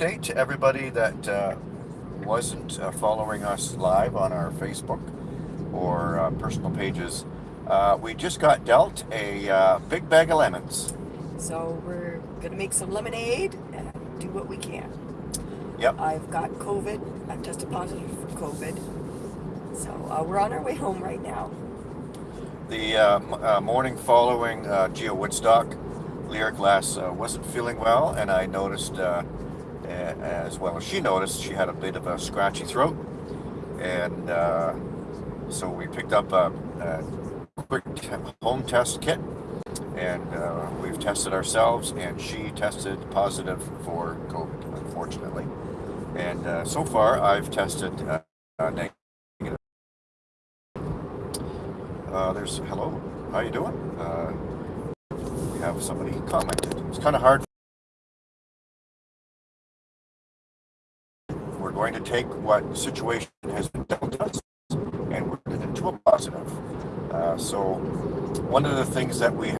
update to everybody that uh, wasn't uh, following us live on our Facebook or uh, personal pages. Uh, we just got dealt a uh, big bag of lemons. So we're gonna make some lemonade and do what we can. Yep. I've got COVID. I've tested positive for COVID. So uh, we're on our way home right now. The uh, m- uh, morning following uh, Geo Woodstock, Lyric Lass uh, wasn't feeling well, and I noticed, uh, as well as she noticed, she had a bit of a scratchy throat. And uh, so we picked up a, a quick home test kit, and uh, we've tested ourselves, and she tested positive for COVID, unfortunately. And uh, so far, I've tested uh, uh, negative. Uh, there's hello. How you doing? We have somebody commented. It's kind of hard. We're going to take what situation has been dealt us and work it into a positive. Uh, so, one of the things that we